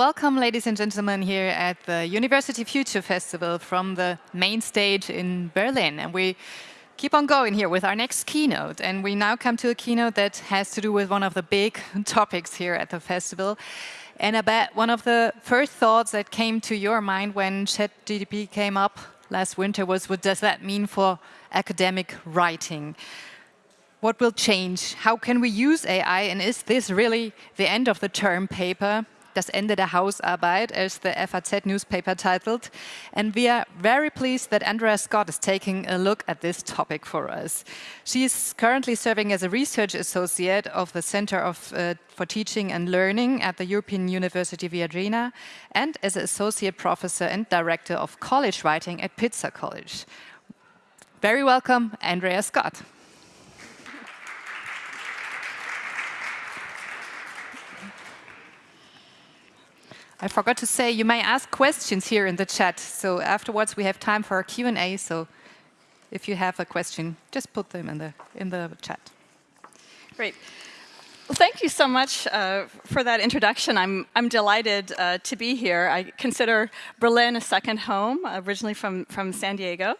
welcome, ladies and gentlemen, here at the University Future Festival from the main stage in Berlin. And we keep on going here with our next keynote. And we now come to a keynote that has to do with one of the big topics here at the festival. And I bet one of the first thoughts that came to your mind when ChatGPT came up last winter was, what does that mean for academic writing? What will change? How can we use AI? And is this really the end of the term paper? Das Ende der Hausarbeit, as the FAZ newspaper titled. And we are very pleased that Andrea Scott is taking a look at this topic for us. She is currently serving as a research associate of the Center of, uh, for Teaching and Learning at the European University Viadrina and as an associate professor and director of college writing at Pitzer College. Very welcome, Andrea Scott. I forgot to say, you may ask questions here in the chat. So afterwards, we have time for a Q&A. So if you have a question, just put them in the, in the chat. Great. Well, thank you so much uh, for that introduction. I'm, I'm delighted uh, to be here. I consider Berlin a second home, originally from, from San Diego.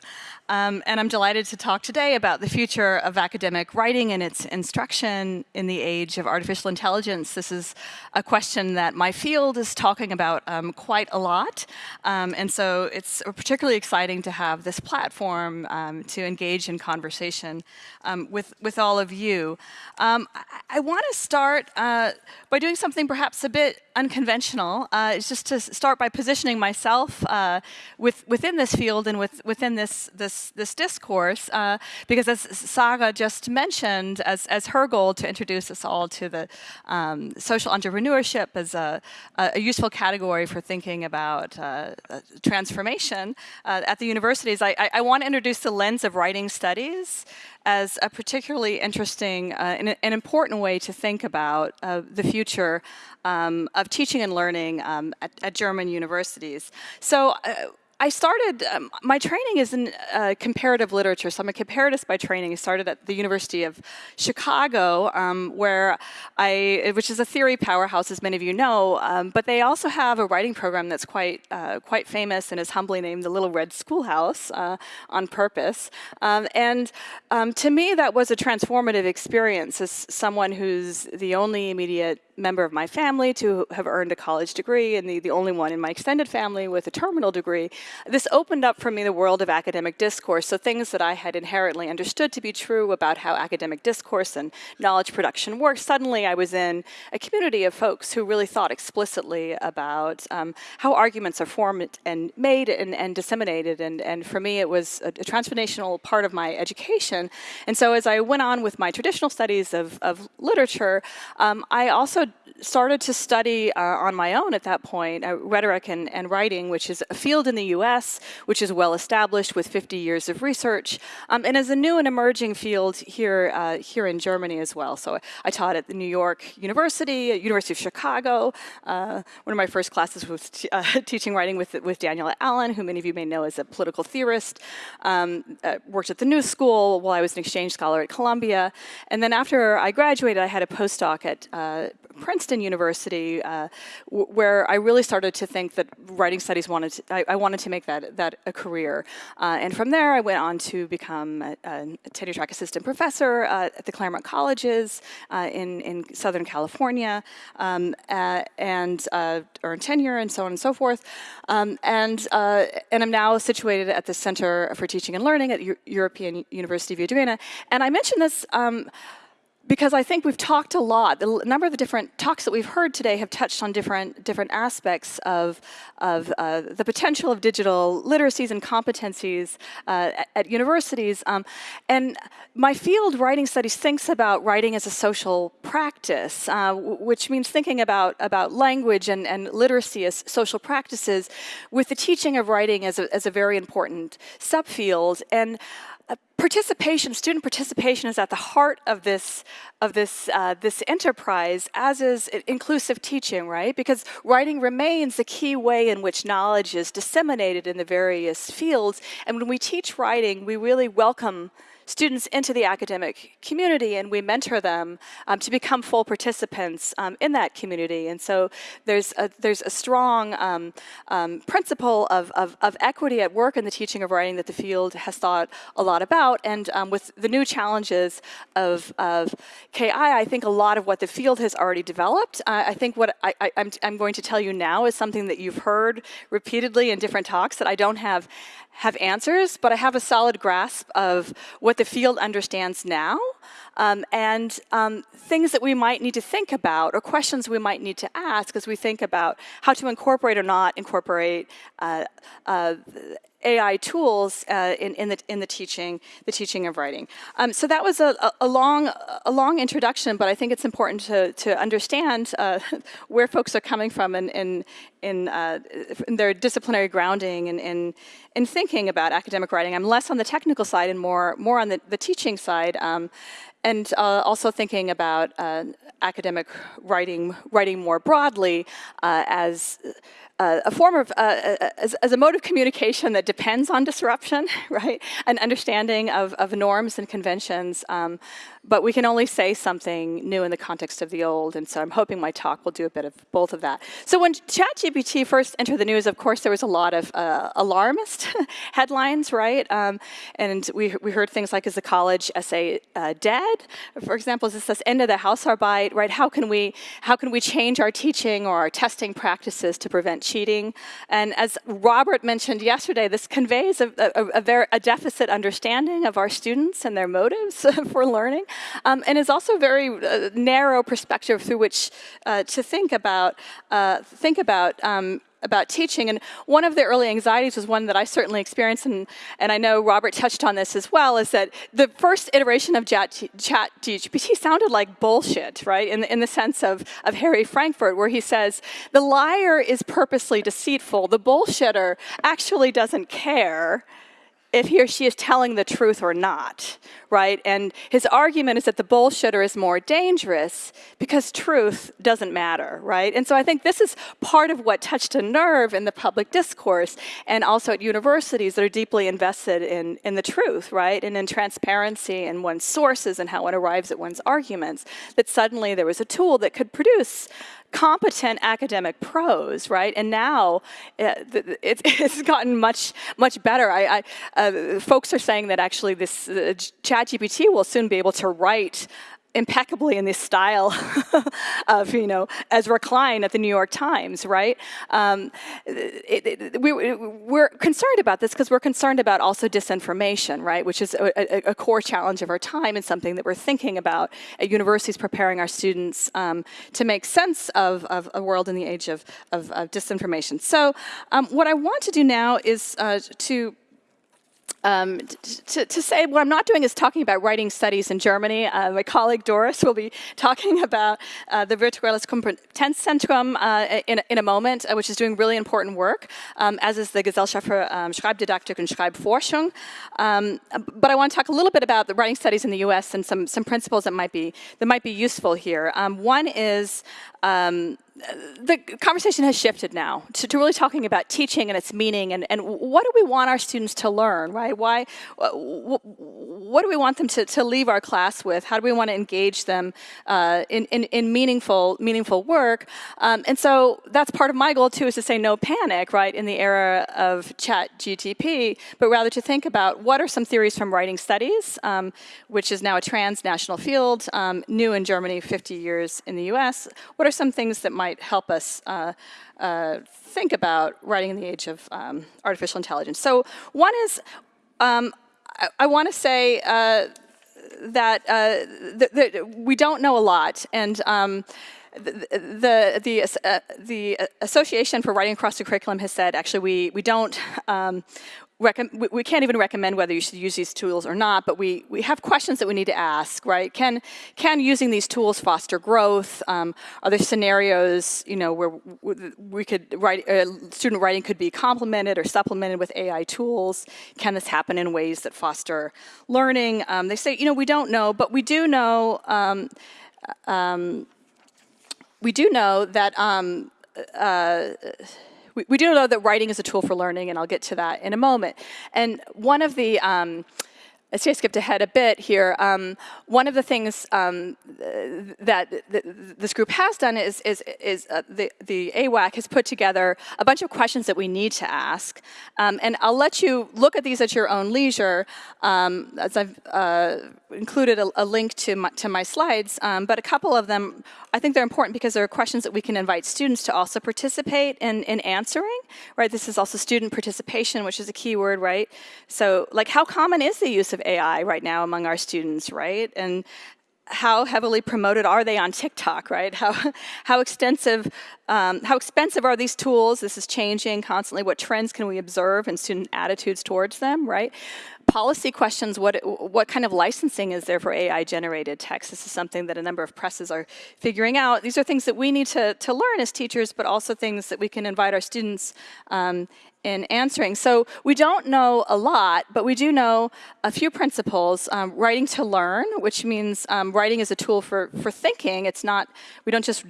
Um, and I'm delighted to talk today about the future of academic writing and its instruction in the age of artificial intelligence. This is a question that my field is talking about um, quite a lot. Um, and so it's particularly exciting to have this platform um, to engage in conversation um, with, with all of you. Um, I, I want to start uh, by doing something perhaps a bit unconventional. Uh, it's just to start by positioning myself uh, with, within this field and with, within this, this, this discourse, uh, because as Sarah just mentioned, as, as her goal to introduce us all to the um, social entrepreneurship as a, a, useful category for thinking about uh, uh, transformation at the universities, I, I, I want to introduce the lens of writing studies as a particularly interesting uh, and an important way to think about uh, the future um, of teaching and learning um, at, at, German universities. So uh, I started, um, my training is in uh, comparative literature, so I'm a comparatist by training. I started at the University of Chicago, um, where I, which is a theory powerhouse, as many of you know, um, but they also have a writing program that's quite, uh, quite famous and is humbly named the Little Red Schoolhouse uh, on purpose. Um, and um, to me, that was a transformative experience as someone who's the only immediate member of my family to have earned a college degree and the, the only one in my extended family with a terminal degree. This opened up for me the world of academic discourse, so things that I had inherently understood to be true about how academic discourse and knowledge production works, suddenly I was in a community of folks who really thought explicitly about um, how arguments are formed and made and, and disseminated, and, and for me it was a, a transformational part of my education. And so as I went on with my traditional studies of, of literature, um, I also started to study uh, on my own at that point, uh, rhetoric and, and, writing, which is a field in the US, which is well established with 50 years of research, um, and is a new and emerging field here, uh, here in Germany as well. So I taught at the New York University, University of Chicago. Uh, one of my first classes was uh, teaching writing with, with Danielle Allen, who many of you may know as a political theorist. Um, uh, worked at the New School while I was an exchange scholar at Columbia. And then after I graduated, I had a postdoc at Princeton University, uh, where I really started to think that writing studies wanted to, I, I wanted to make that that a career. Uh, and from there, I went on to become a, a tenure track assistant professor uh, at the Claremont Colleges uh, in in Southern California, um, uh, and uh, earned tenure and so on and so forth. Um, and and I'm now situated at the Center for Teaching and Learning at U European University of Viadrina. And I mentioned this. Um, because I think we've talked a lot. The number of the different talks that we've heard today have touched on different different aspects of of uh, the potential of digital literacies and competencies uh, at, at, universities. Um, and my field, writing studies, thinks about writing as a social practice, uh, which means thinking about about language and and literacy as social practices, with the teaching of writing as a as a very important subfield and participation, student participation is at the heart of this, of this, uh, this enterprise, as is inclusive teaching, right? Because writing remains the key way in which knowledge is disseminated in the various fields. And when we teach writing, we really welcome students into the academic community and we mentor them um, to become full participants um, in that community. And so there's a, there's a strong um, um, principle of, of, of, equity at work in the teaching of writing that the field has thought a lot about. And um, with the new challenges of, of KI, I think a lot of what the field has already developed. Uh, I think what I, I, I'm, I'm going to tell you now is something that you've heard repeatedly in different talks that I don't have have answers, but I have a solid grasp of what the field understands now um, and um, things that we might need to think about or questions we might need to ask as we think about how to incorporate or not incorporate uh, uh, AI tools uh, in, in, the, in the teaching, the teaching of writing. Um, so that was a, a, long, a long introduction, but I think it's important to, to understand uh, where folks are coming from in, in, in, uh, in their disciplinary grounding and in, in thinking about academic writing. I'm less on the technical side and more, more on the, the teaching side. Um, and uh, also thinking about uh, academic writing, writing more broadly uh, as uh, a form of, uh, as, as, a mode of communication that depends on disruption, right? An understanding of, of norms and conventions, um, but we can only say something new in the context of the old, and so I'm hoping my talk will do a bit of both of that. So when ChatGPT first entered the news, of course, there was a lot of uh, alarmist headlines, right? Um, and we, we heard things like, is the college essay uh, dead? For example, is this this end of the Hausarbeit, right? How can we, how can we change our teaching or our testing practices to prevent cheating. And as Robert mentioned yesterday, this conveys a, a, a, a deficit understanding of our students and their motives for learning, um, and is also a very uh, narrow perspective through which uh, to think about, uh, think about um, about teaching. And one of the early anxieties was one that I certainly experienced, and, and I know Robert touched on this as well, is that the first iteration of chat, GPT sounded like bullshit, right? In, in the sense of, of Harry Frankfurt, where he says, the liar is purposely deceitful, the bullshitter actually doesn't care if he or she is telling the truth or not, right? And his argument is that the bullshitter is more dangerous because truth doesn't matter, right? And so I think this is part of what touched a nerve in the public discourse and also at universities that are deeply invested in, in the truth, right? And in transparency and one's sources and how one arrives at one's arguments, that suddenly there was a tool that could produce competent academic prose, right? And now uh, it, it's gotten much, much better. I, I uh, folks are saying that actually this uh, ChatGPT will soon be able to write impeccably in this style of, you know, Ezra Klein at the New York Times, right? Um, it, it, we, we're concerned about this because we're concerned about also disinformation, right? Which is a, a, a, core challenge of our time and something that we're thinking about at universities preparing our students um, to make sense of, of, a world in the age of, of, of disinformation. So um, what I want to do now is uh, to um, to, to, say what I'm not doing is talking about writing studies in Germany. Uh, my colleague Doris will be talking about uh, the Virtuelles Kompetenzzentrum uh, in, in a moment, uh, which is doing really important work, um, as is the Gesellschaft für um, Schreibdidaktik und Schreibforschung. Um, but I want to talk a little bit about the writing studies in the US and some, some principles that might be, that might be useful here. Um, one is um, the conversation has shifted now to, to, really talking about teaching and its meaning and, and what do we want our students to learn, right? Why, what do we want them to, to leave our class with? How do we want to engage them uh, in, in, in, meaningful, meaningful work? Um, and so that's part of my goal too is to say no panic, right, in the era of chat GTP, but rather to think about what are some theories from writing studies, um, which is now a transnational field, um, new in Germany, 50 years in the US. What are some things that might might help us uh, uh, think about writing in the age of um, artificial intelligence. So one is, um, I, I want to say uh, that uh, we don't know a lot, and um, the the uh, the Association for Writing Across the Curriculum has said actually we we don't um, we can't even recommend whether you should use these tools or not, but we, we have questions that we need to ask, right? Can, can using these tools foster growth? Um, are there scenarios, you know, where we could write, uh, student writing could be complemented or supplemented with AI tools? Can this happen in ways that foster learning? Um, they say, you know, we don't know, but we do know, um, um we do know that um, uh, we, we, do know that writing is a tool for learning, and I'll get to that in a moment. And one of the um, I see I skipped ahead a bit here. Um, one of the things um, that th this group has done is, is, is uh, the, the AWAC has put together a bunch of questions that we need to ask. Um, and I'll let you look at these at your own leisure, um, as I've uh, included a, a, link to my, to my slides. Um, but a couple of them, I think they're important because there are questions that we can invite students to also participate in, in answering, right? This is also student participation, which is a key word, right? So like how common is the use of of AI right now among our students, right? And how heavily promoted are they on TikTok, right? How, how extensive, um, how expensive are these tools? This is changing constantly. What trends can we observe in student attitudes towards them, right? Policy questions, what, what kind of licensing is there for AI-generated text? This is something that a number of presses are figuring out. These are things that we need to, to learn as teachers, but also things that we can invite our students um, in answering. So we don't know a lot, but we do know a few principles. Um, writing to learn, which means um, writing is a tool for, for thinking. It's not, we don't just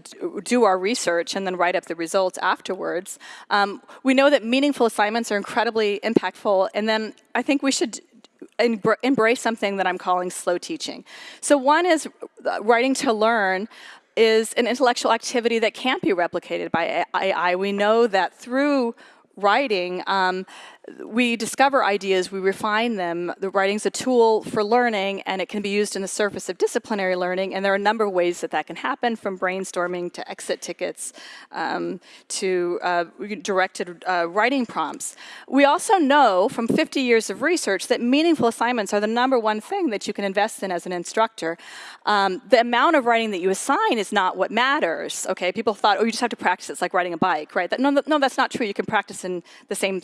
do our research and then write up the results afterwards. Um, we know that meaningful assignments are incredibly impactful, and then I think we should embrace something that I'm calling slow teaching. So one is uh, writing to learn is an intellectual activity that can't be replicated by AI. We know that through writing, um, we discover ideas, we refine them. The writing's a tool for learning, and it can be used in the surface of disciplinary learning, and there are a number of ways that that can happen, from brainstorming to exit tickets um, to uh, directed uh, writing prompts. We also know from 50 years of research that meaningful assignments are the number one thing that you can invest in as an instructor. Um, the amount of writing that you assign is not what matters, okay? People thought, oh, you just have to practice, it's like riding a bike, right? That, no, no, that's not true. You can practice in the same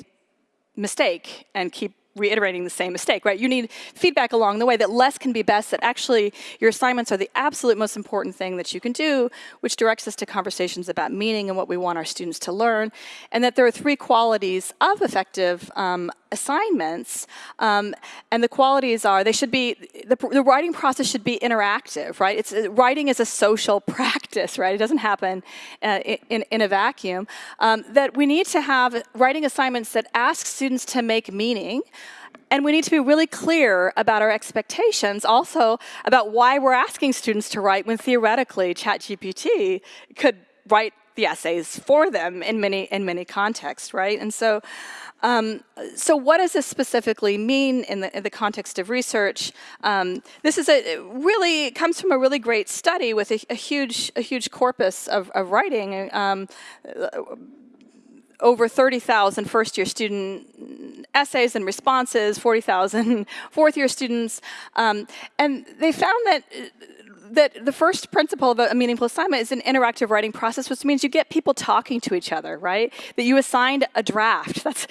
mistake and keep reiterating the same mistake, right? You need feedback along the way that less can be best, that actually your assignments are the absolute most important thing that you can do, which directs us to conversations about meaning and what we want our students to learn, and that there are three qualities of effective um, assignments, um, and the qualities are they should be, the, the, writing process should be interactive, right? It's, writing is a social practice, right? It doesn't happen uh, in, in a vacuum. Um, that we need to have writing assignments that ask students to make meaning, and we need to be really clear about our expectations, also about why we're asking students to write when theoretically ChatGPT could write the essays for them in many in many contexts, right? And so, um, so what does this specifically mean in the in the context of research? Um, this is a really comes from a really great study with a, a huge a huge corpus of, of writing. Um, over 30,000 first-year student essays and responses, 40,000 fourth-year students, um, and they found that that the first principle of a meaningful assignment is an interactive writing process, which means you get people talking to each other, right? That you assigned a draft. That's,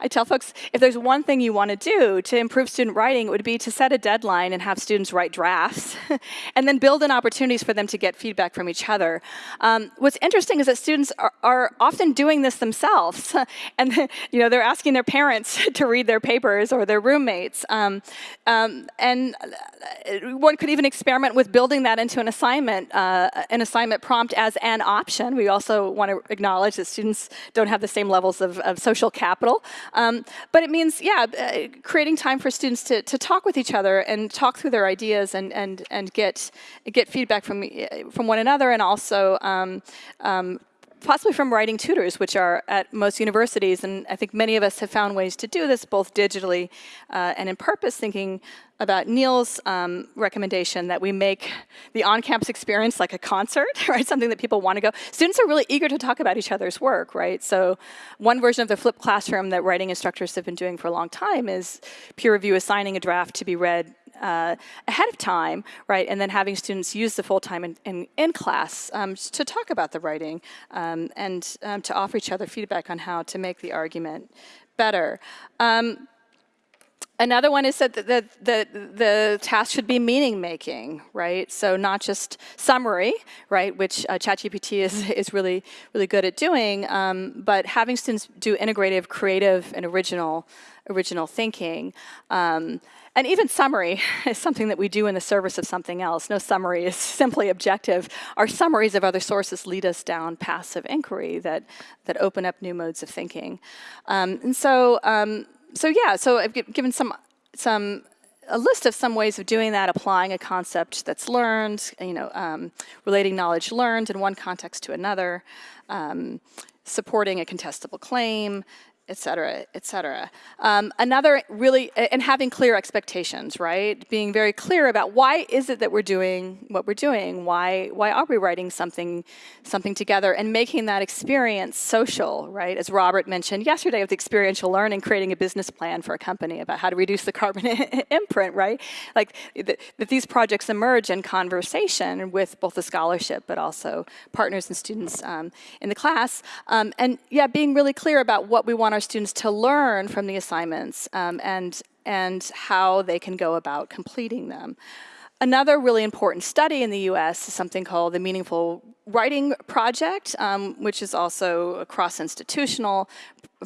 I tell folks, if there's one thing you want to do to improve student writing, it would be to set a deadline and have students write drafts, and then build in opportunities for them to get feedback from each other. Um, what's interesting is that students are, are often doing this themselves, and you know they're asking their parents to read their papers or their roommates. Um, um, and uh, one could even experiment with building building that into an assignment, uh, an assignment prompt as an option. We also want to acknowledge that students don't have the same levels of, of social capital. Um, but it means, yeah, uh, creating time for students to, to talk with each other and talk through their ideas and, and, and get, get feedback from, from one another and also um, um, possibly from writing tutors, which are at most universities. And I think many of us have found ways to do this, both digitally uh, and in purpose, thinking about Neil's um, recommendation that we make the on-campus experience like a concert, right? Something that people want to go. Students are really eager to talk about each other's work, right? So one version of the flipped classroom that writing instructors have been doing for a long time is peer review assigning a draft to be read uh, ahead of time, right, and then having students use the full time in, in, in class um, to talk about the writing um, and um, to offer each other feedback on how to make the argument better. Um, another one is that the, the, the, the, task should be meaning making, right? So not just summary, right, which uh, ChatGPT is, is really, really good at doing, um, but having students do integrative, creative, and original, original thinking. Um, and even summary is something that we do in the service of something else. No summary is simply objective. Our summaries of other sources lead us down paths of inquiry that, that open up new modes of thinking. Um, and so, um, so yeah, so I've given some, some a list of some ways of doing that, applying a concept that's learned, you know, um, relating knowledge learned in one context to another, um, supporting a contestable claim, et cetera, et cetera. Um, another really, and having clear expectations, right? Being very clear about why is it that we're doing what we're doing? Why, why are we writing something, something together and making that experience social, right? As Robert mentioned yesterday with experiential learning, creating a business plan for a company about how to reduce the carbon imprint, right? Like that these projects emerge in conversation with both the scholarship, but also partners and students um, in the class. Um, and yeah, being really clear about what we want our students to learn from the assignments um, and, and how they can go about completing them. Another really important study in the US is something called the Meaningful Writing Project, um, which is also cross-institutional,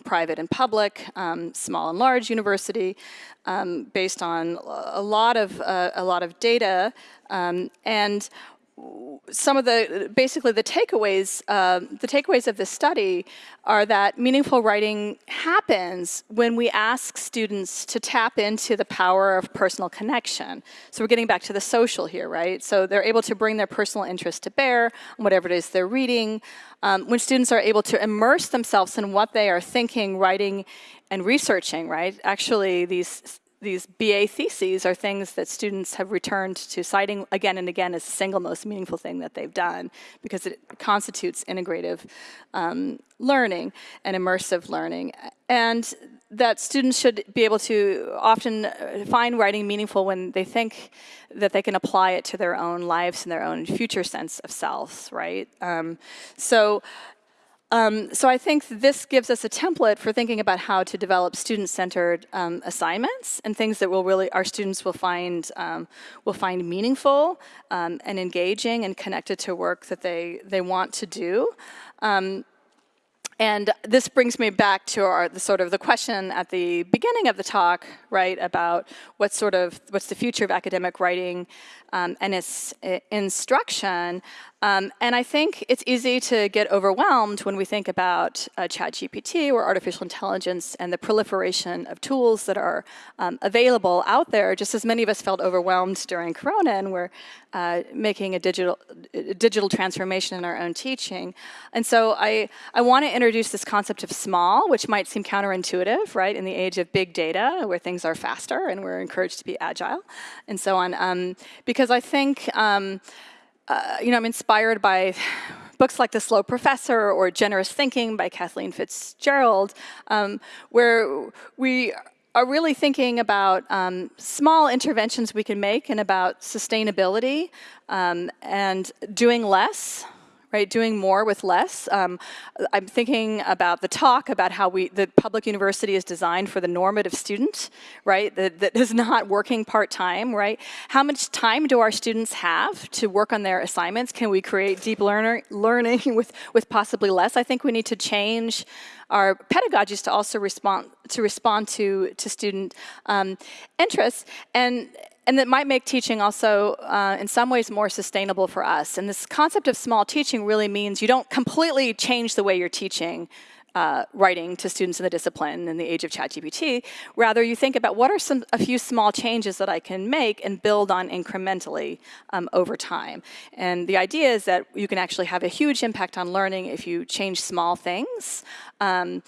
private and public, um, small and large university, um, based on a lot of, uh, a lot of data. Um, and some of the basically the takeaways uh, the takeaways of this study are that meaningful writing happens when we ask students to tap into the power of personal connection. So we're getting back to the social here, right? So they're able to bring their personal interest to bear on whatever it is they're reading. Um, when students are able to immerse themselves in what they are thinking, writing, and researching, right? Actually, these these BA theses are things that students have returned to citing again and again as the single most meaningful thing that they've done because it constitutes integrative um, learning and immersive learning. And that students should be able to often uh, find writing meaningful when they think that they can apply it to their own lives and their own future sense of selves, right? Um, so um, so I think this gives us a template for thinking about how to develop student-centered um, assignments and things that will really our students will find um, will find meaningful um, and engaging and connected to work that they they want to do. Um, and this brings me back to our, the sort of the question at the beginning of the talk, right, about what sort of, what's the future of academic writing um, and its instruction. Um, and I think it's easy to get overwhelmed when we think about uh, ChatGPT or artificial intelligence and the proliferation of tools that are um, available out there, just as many of us felt overwhelmed during Corona and we're uh, making a digital, digital transformation in our own teaching. And so I, I want to introduce this concept of small, which might seem counterintuitive, right, in the age of big data, where things are faster and we're encouraged to be agile and so on. Um, because I think um, uh, you know, I'm inspired by books like The Slow Professor or Generous Thinking by Kathleen Fitzpatrick, um, where we are really thinking about um, small interventions we can make and about sustainability um, and doing less right? Doing more with less. Um, I'm thinking about the talk about how we, the public university is designed for the normative student, right? That, that is not working part-time, right? How much time do our students have to work on their assignments? Can we create deep learner, learning with, with possibly less? I think we need to change our pedagogies to also respond to respond to to student um, interests and and that might make teaching also, uh, in some ways, more sustainable for us. And this concept of small teaching really means you don't completely change the way you're teaching uh, writing to students in the discipline in the age of ChatGPT. Rather, you think about what are some a few small changes that I can make and build on incrementally um, over time. And the idea is that you can actually have a huge impact on learning if you change small things, um,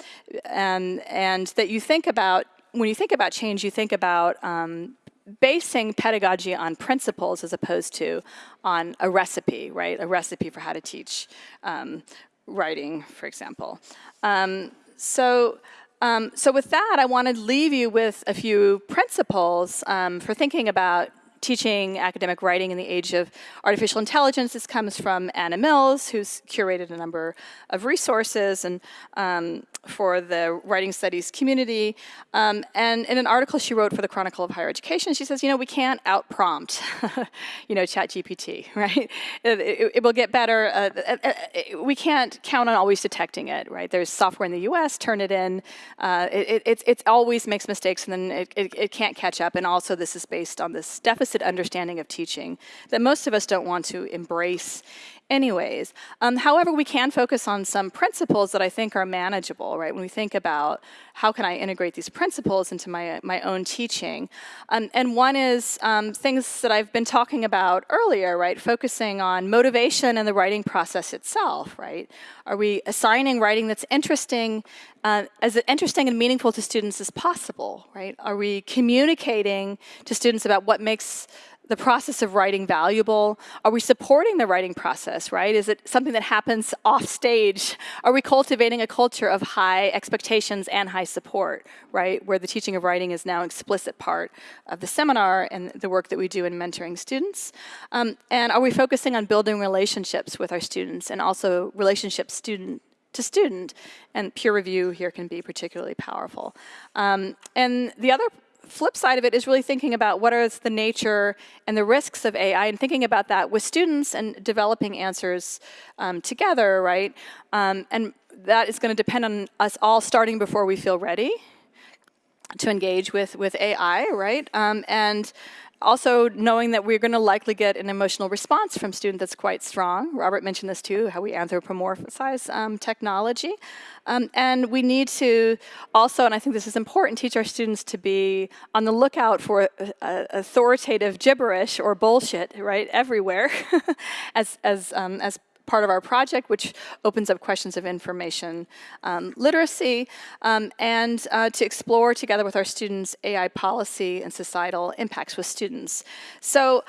and and that you think about when you think about change, you think about um, basing pedagogy on principles as opposed to on a recipe, right? A recipe for how to teach um, writing, for example. Um, so, um, so with that, I want to leave you with a few principles um, for thinking about teaching academic writing in the age of artificial intelligence. This comes from Anna Mills, who's curated a number of resources and um, for the writing studies community. Um, and in an article she wrote for the Chronicle of Higher Education, she says, you know, we can't out-prompt, you know, ChatGPT, right? It, it, it, will get better. Uh, uh, uh, we can't count on always detecting it, right? There's software in the US, Turnitin. Uh, it, it, it, always makes mistakes and then it, it, it can't catch up. And also this is based on this deficit understanding of teaching that most of us don't want to embrace anyways. Um, however, we can focus on some principles that I think are manageable, right? When we think about how can I integrate these principles into my, my own teaching. Um, and one is um, things that I've been talking about earlier, right? Focusing on motivation and the writing process itself, right? Are we assigning writing that's interesting, uh, as interesting and meaningful to students as possible, right? Are we communicating to students about what makes the process of writing valuable? Are we supporting the writing process, right? Is it something that happens off stage? Are we cultivating a culture of high expectations and high support, right? Where the teaching of writing is now an explicit part of the seminar and the work that we do in mentoring students. Um, and are we focusing on building relationships with our students and also relationships student to student, and peer review here can be particularly powerful. Um, and the other flip side of it is really thinking about what is the nature and the risks of AI and thinking about that with students and developing answers um, together, right? Um, and that is going to depend on us all starting before we feel ready to engage with, with AI, right? Um, and also knowing that we're going to likely get an emotional response from student that's quite strong. Robert mentioned this too, how we anthropomorphize um, technology. Um, and we need to also, and I think this is important, teach our students to be on the lookout for uh, authoritative gibberish or bullshit, right, everywhere, as, as, um, as part of our project, which opens up questions of information um, literacy, um, and uh, to explore together with our students AI policy and societal impacts with students. So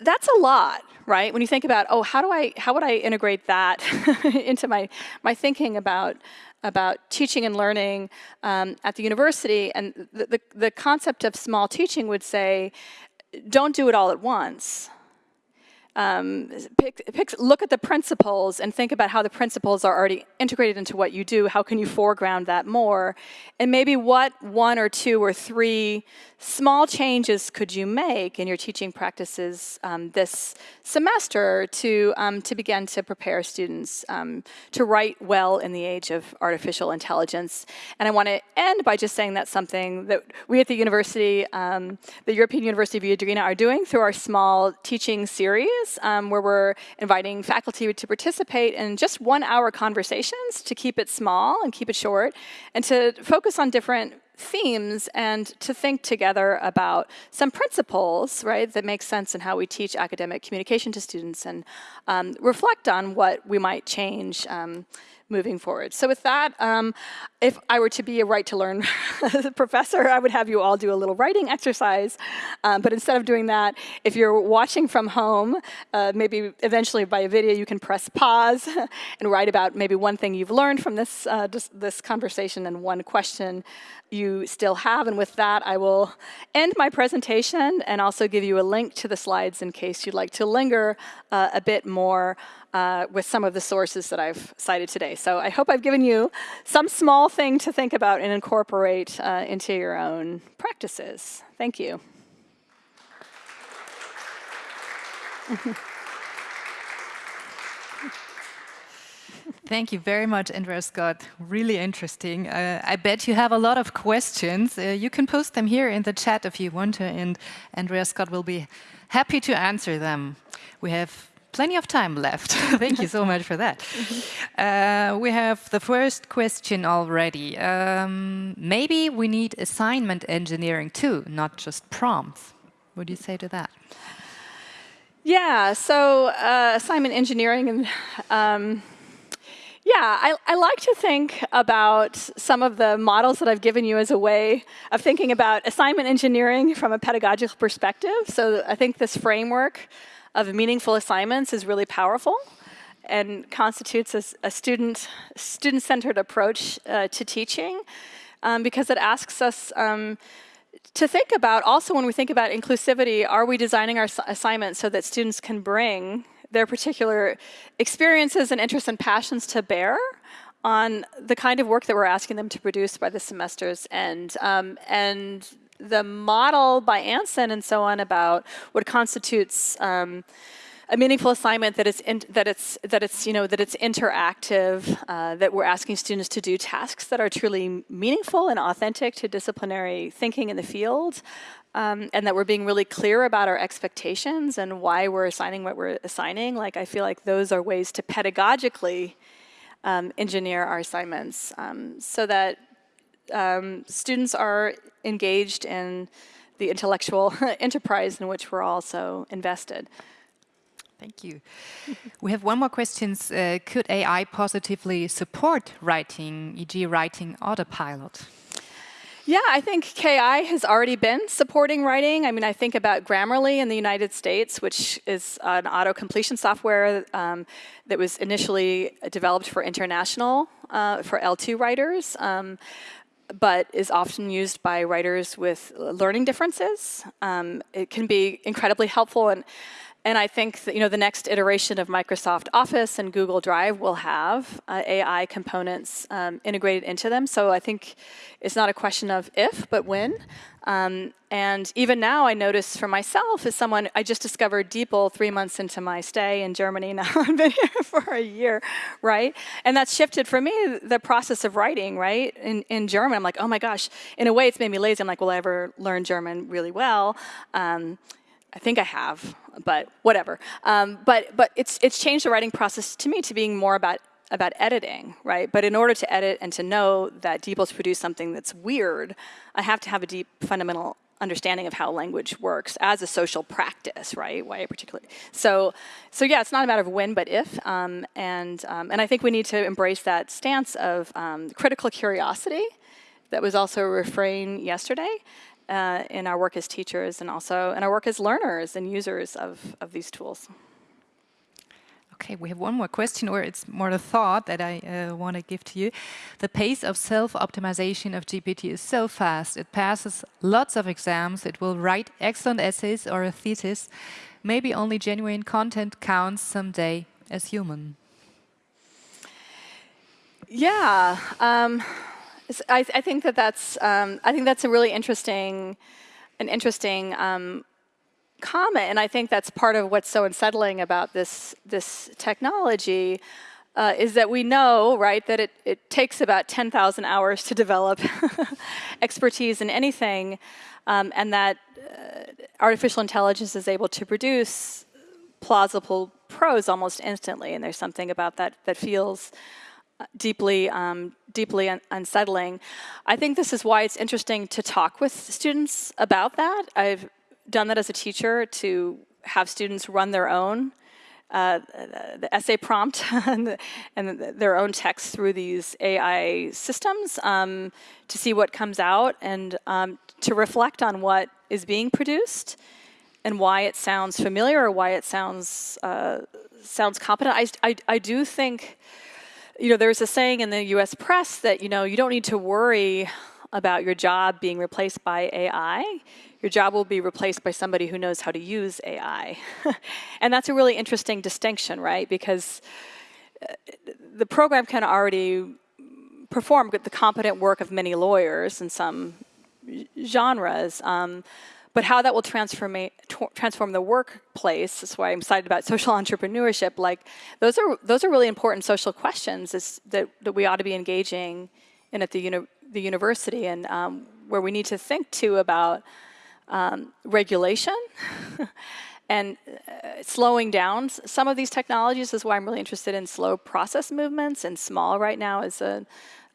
that's a lot, right? When you think about, oh, how do I, how would I integrate that into my, my thinking about about teaching and learning um, at the university, and the, the, the concept of small teaching would say, don't do it all at once um, pick, pick, look at the principles and think about how the principles are already integrated into what you do. How can you foreground that more? And maybe what one or two or three small changes could you make in your teaching practices um, this semester to, um, to begin to prepare students um, to write well in the age of artificial intelligence? And I want to end by just saying that's something that we at the university, um, the European University of Viadrina are doing through our small teaching series um, where we're inviting faculty to participate in just one hour conversations to keep it small and keep it short and to focus on different themes and to think together about some principles, right, that make sense in how we teach academic communication to students and um, reflect on what we might change um, moving forward. So with that, um, if I were to be a right to learn professor, I would have you all do a little writing exercise. Um, but instead of doing that, if you're watching from home, uh, maybe eventually by a video, you can press pause and write about maybe one thing you've learned from this, uh, this, conversation and one question you still have. And with that, I will end my presentation and also give you a link to the slides in case you'd like to linger uh, a bit more uh, with some of the sources that I've cited today. So I hope I've given you some small thing to think about and incorporate uh, into your own practices. Thank you. Thank you very much, Andrea Scott. Really interesting. Uh, I bet you have a lot of questions. Uh, you can post them here in the chat if you want to, and Andrea Scott will be happy to answer them. We have plenty of time left. Thank you so much for that. Uh, we have the first question already. Um, maybe we need assignment engineering too, not just prompts. What do you say to that? Yeah, so uh, assignment engineering and um, yeah, I, I, like to think about some of the models that I've given you as a way of thinking about assignment engineering from a pedagogical perspective. So I think this framework of meaningful assignments is really powerful and constitutes a, a student student-centered approach uh, to teaching um, because it asks us um, to think about also when we think about inclusivity, are we designing our assignments so that students can bring their particular experiences and interests and passions to bear on the kind of work that we're asking them to produce by the semester's end. Um, and the model by Anson and so on about what constitutes um, a meaningful assignment that it's in, that it's that it's you know that it's interactive uh, that we're asking students to do tasks that are truly meaningful and authentic to disciplinary thinking in the field um, and that we're being really clear about our expectations and why we're assigning what we're assigning. Like I feel like those are ways to pedagogically um, engineer our assignments um, so that um, students are engaged in the intellectual enterprise in which we're also invested. Thank you. we have one more question. Uh, could AI positively support writing, e.g. writing autopilot? Yeah, I think KI has already been supporting writing. I mean, I think about Grammarly in the United States, which is an auto completion software um, that was initially developed for international, uh, for L2 writers. Um, but is often used by writers with learning differences. Um, it can be incredibly helpful and and I think that you know the next iteration of Microsoft Office and Google Drive will have uh, AI components um, integrated into them. So I think it's not a question of if, but when. Um, and even now, I notice for myself, as someone, I just discovered DeepL three months into my stay in Germany. Now I've been here for a year, right? And that's shifted for me the process of writing, right? In, in German, I'm like, oh my gosh. In a way, it's made me lazy. I'm like, will I ever learn German really well? Um, I think I have, but whatever. Um, but but it's it's changed the writing process to me to being more about about editing, right? But in order to edit and to know that DeepL's produce something that's weird, I have to have a deep fundamental understanding of how language works as a social practice, right? Why particularly? So, so yeah, it's not a matter of when, but if. Um, and um, and I think we need to embrace that stance of um, critical curiosity. That was also a refrain yesterday uh, in our work as teachers and also in our work as learners and users of, of these tools. Okay, we have one more question, or it's more a thought that I uh, want to give to you. The pace of self-optimization of GPT is so fast. It passes lots of exams. It will write excellent essays or a thesis. Maybe only genuine content counts someday as human. Yeah. Um, I, I, think that that's um, I think that's a really interesting, an interesting um, comment, and I think that's part of what's so unsettling about this this technology. Uh, is that we know, right, that it, it takes about 10,000 hours to develop expertise in anything, um, and that uh, artificial intelligence is able to produce plausible prose almost instantly, and there's something about that that feels deeply, um, deeply un unsettling. I think this is why it's interesting to talk with students about that. I've done that as a teacher to have students run their own uh, the essay prompt and, the, and the, their own text through these AI systems um, to see what comes out and um, to reflect on what is being produced and why it sounds familiar or why it sounds uh, sounds competent. I, I, I do think you know, there's a saying in the US press that, you know, you don't need to worry about your job being replaced by AI. Your job will be replaced by somebody who knows how to use AI. and that's a really interesting distinction, right? Because uh, the program can already perform the competent work of many lawyers in some genres. Um, but how that will transform, transform the workplace, that's why I'm excited about social entrepreneurship, like those are, those are really important social questions is that, that we ought to be engaging in at the, uni the university and um, where we need to think too about um, regulation and uh, slowing down some of these technologies is why I'm really interested in slow process movements and small right now as a,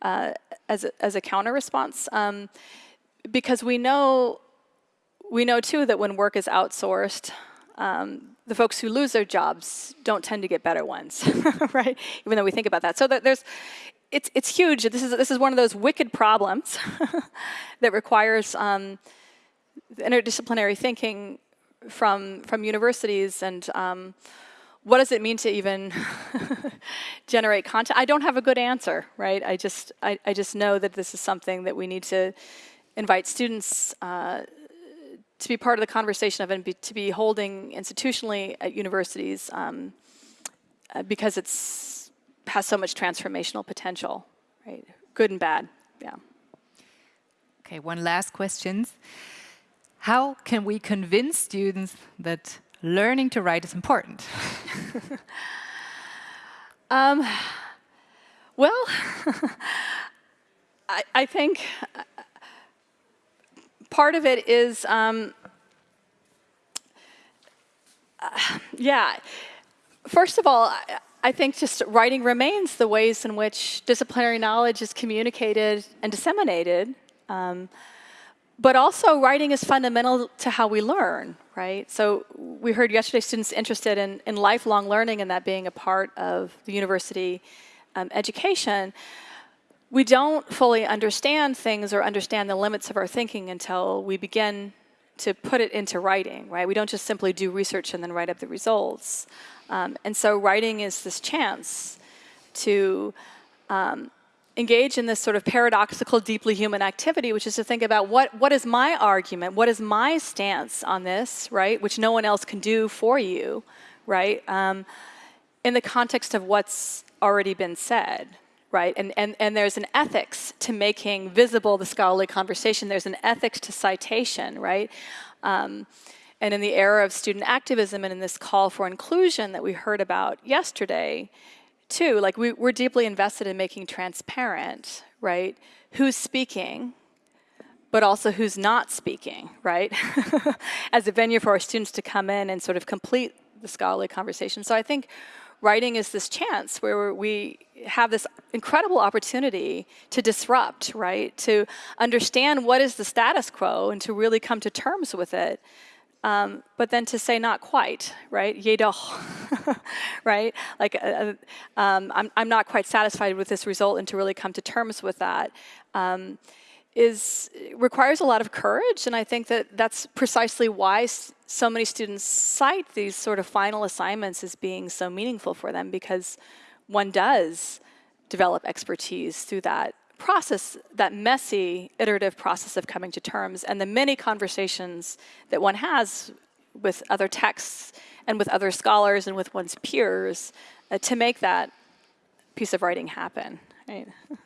uh, as a, as a counter response. Um, because we know we know too that when work is outsourced, um, the folks who lose their jobs don't tend to get better ones, right? Even though we think about that. So there's, it's, it's huge. This is, this is one of those wicked problems that requires um, interdisciplinary thinking from, from universities and um, what does it mean to even generate content? I don't have a good answer, right? I just, I, I just know that this is something that we need to invite students uh, to be part of the conversation of and be, to be holding institutionally at universities um, uh, because it's has so much transformational potential, right? Good and bad, yeah. Okay, one last question. How can we convince students that learning to write is important? um, well, I, I think part of it is, um, uh, yeah. First of all, I, I think just writing remains the ways in which disciplinary knowledge is communicated and disseminated. Um, but also writing is fundamental to how we learn, right? So we heard yesterday students interested in, in lifelong learning and that being a part of the university um, education. We don't fully understand things or understand the limits of our thinking until we begin to put it into writing, right? We don't just simply do research and then write up the results. Um, and so writing is this chance to um, engage in this sort of paradoxical, deeply human activity, which is to think about what, what is my argument, what is my stance on this, right, which no one else can do for you, right, um, in the context of what's already been said, right? And, and, and there's an ethics to making visible the scholarly conversation. There's an ethics to citation, right? Um, and in the era of student activism and in this call for inclusion that we heard about yesterday, too, like we, we're deeply invested in making transparent, right, who's speaking, but also who's not speaking, right, as a venue for our students to come in and sort of complete the scholarly conversation. So I think writing is this chance where we have this incredible opportunity to disrupt, right, to understand what is the status quo and to really come to terms with it um, but then to say not quite, right? Jedoch, right? Like, uh, uh, um, I'm, I'm not quite satisfied with this result, and to really come to terms with that um, is requires a lot of courage. And I think that that's precisely why so many students cite these sort of final assignments as being so meaningful for them, because one does develop expertise through that process, that messy, iterative process of coming to terms, and the many conversations that one has with other texts and with other scholars and with one's peers uh, to make that piece of writing happen. Right?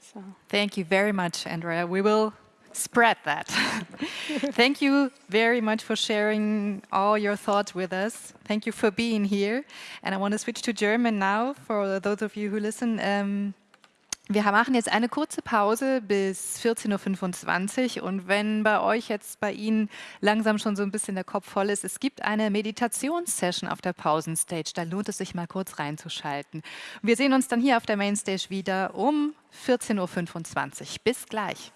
so. Thank you very much, Andrea. We will spread that. Thank you very much for sharing all your thoughts with us. Thank you for being here. And I want to switch to German now for those of you who listen. Um, Wir machen jetzt eine kurze Pause bis 14.25 Uhr und wenn bei euch jetzt bei Ihnen langsam schon so ein bisschen der Kopf voll ist, es gibt eine Meditationssession auf der Pausenstage, da lohnt es sich mal kurz reinzuschalten. Wir sehen uns dann hier auf der Mainstage wieder um 14.25 Uhr. Bis gleich.